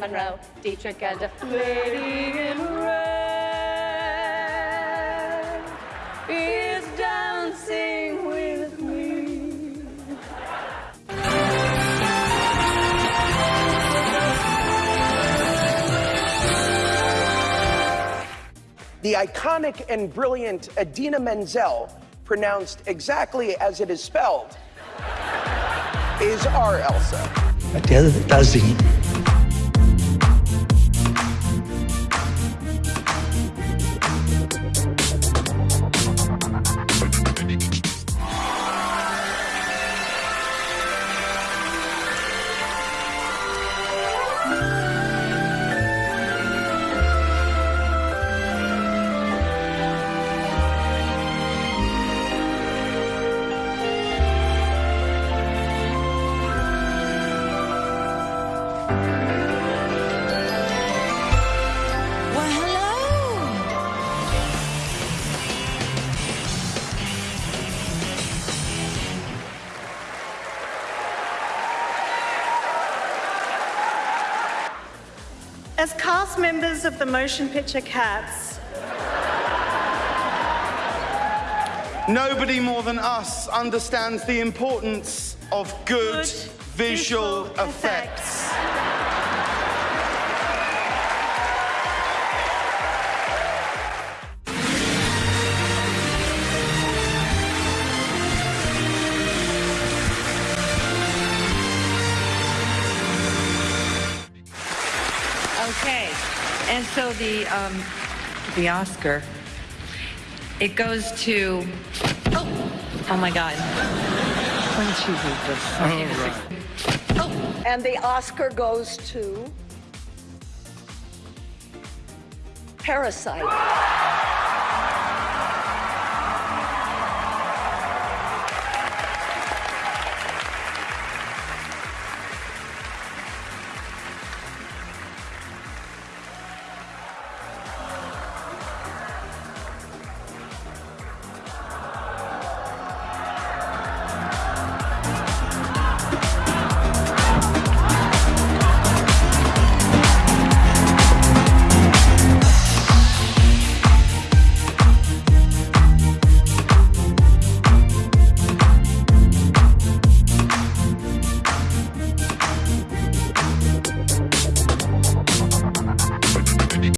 Monroe, Dietrich and lady in red is dancing with me. The iconic and brilliant Idina Menzel, pronounced exactly as it is spelled, is our Elsa. até tardezinho. As cast members of the motion picture Cats, Nobody more than us understands the importance of good, Good visual, visual effects. Okay, and so the um, the Oscar, it goes to. Oh, oh my God! Why don't you read this? Oh, And the Oscar goes to Parasite.